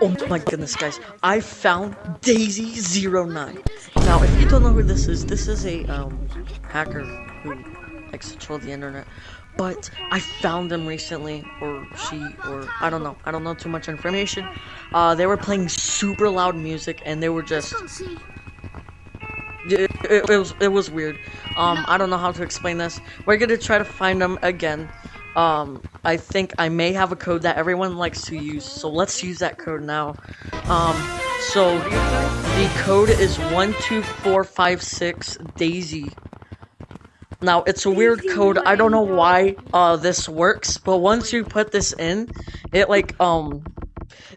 Oh my goodness, guys. I found Daisy09. Now, if you don't know who this is, this is a um, hacker who likes to troll the internet. But I found them recently, or she, or I don't know. I don't know too much information. Uh, they were playing super loud music, and they were just... It, it, it was it was weird. Um, I don't know how to explain this. We're gonna try to find them again. Um, I think I may have a code that everyone likes to use, so let's use that code now. Um, so the code is 12456 Daisy. Now, it's a weird code, I don't know why, uh, this works, but once you put this in, it, like, um,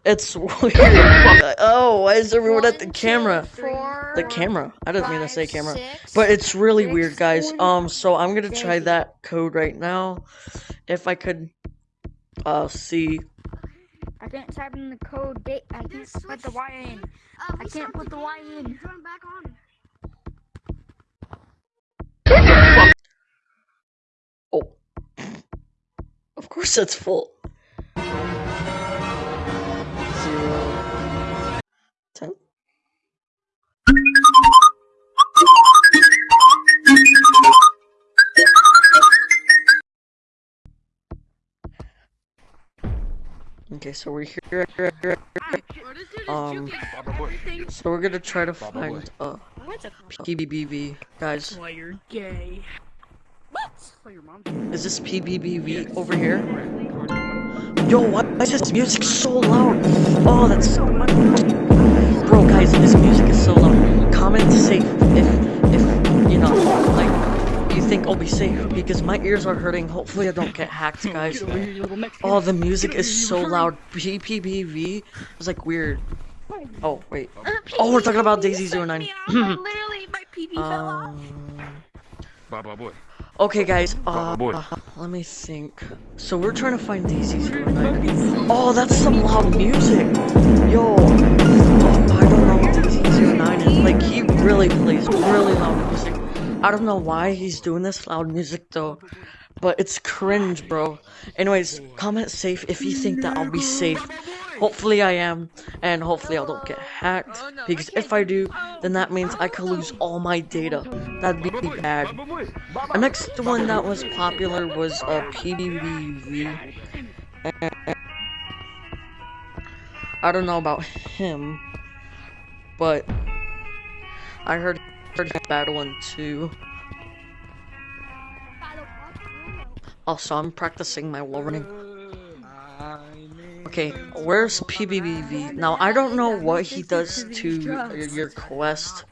it's weird. oh, why is everyone at the camera? The camera. I didn't mean to say camera. But it's really weird, guys. Um, so I'm gonna try that code right now. If I could, uh, see. I can't type in the code. Date. I can't put the Y in. I can't put the Y in. Oh. Of course that's full. Okay, so we're here. Um, so we're gonna try to find uh PBBV, guys. Why you're gay? Is this PBBV over here? Yo, why is this music so loud? Oh, that's so much. Bro, guys, this music is so loud. Be safe because my ears are hurting. Hopefully I don't get hacked, guys. Oh, the music is so loud. PBBV is like weird. Oh, wait. Oh, we're talking about Daisy 09. Literally, my PB fell off. Um, okay, guys. Uh, uh, let me think. So we're trying to find Daisy 09. Oh, that's some loud music. I don't know why he's doing this loud music though, but it's cringe, bro. Anyways, comment safe if you think that I'll be safe. Hopefully I am, and hopefully I don't get hacked, because if I do, then that means I could lose all my data. That'd be bad. The next one that was popular was a uh, PBBV. I don't know about him, but I heard bad one too. Also, I'm practicing my wall running. Okay, where's PBBV? Now, I don't know what he does to your quest.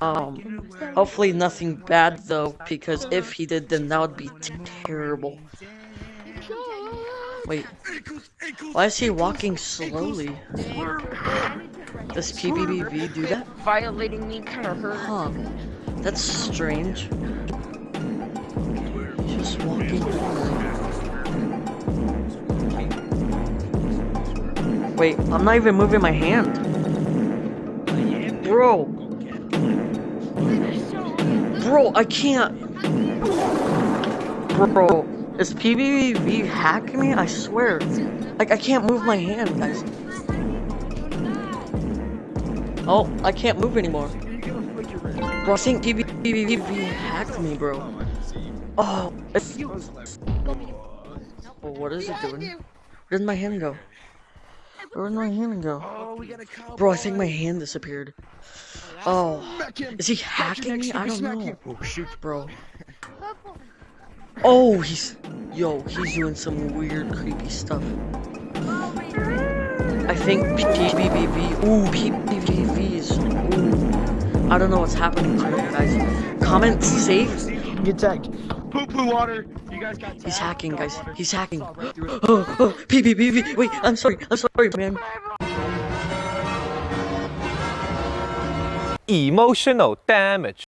Um, hopefully nothing bad though, because if he did, then that would be terrible. Wait, why is he walking slowly? Does PBBV do that? Violating me kind of hurt. Huh. That's strange. Just walking Wait, I'm not even moving my hand. Bro. Bro, I can't. Bro, is PBBV hacking me? I swear. Like, I can't move my hand, guys. Oh, I can't move anymore. Bro, I think PvP hacked me, bro. Oh, it's... What is it doing? Where did my hand go? Where did my hand go? Bro, I think my hand disappeared. Oh, is he hacking me? I don't know. Oh, shoot, bro. Oh, he's... Yo, he's doing some weird, creepy stuff. I think PBBV. Ooh, PBBV is. Ooh. I don't know what's happening to him, guys. Comment safe. Get tagged. Poo poo water. You guys got He's hacking, guys. He's hacking. oh, oh, PBBV. Wait, I'm sorry. I'm sorry, man. Emotional damage.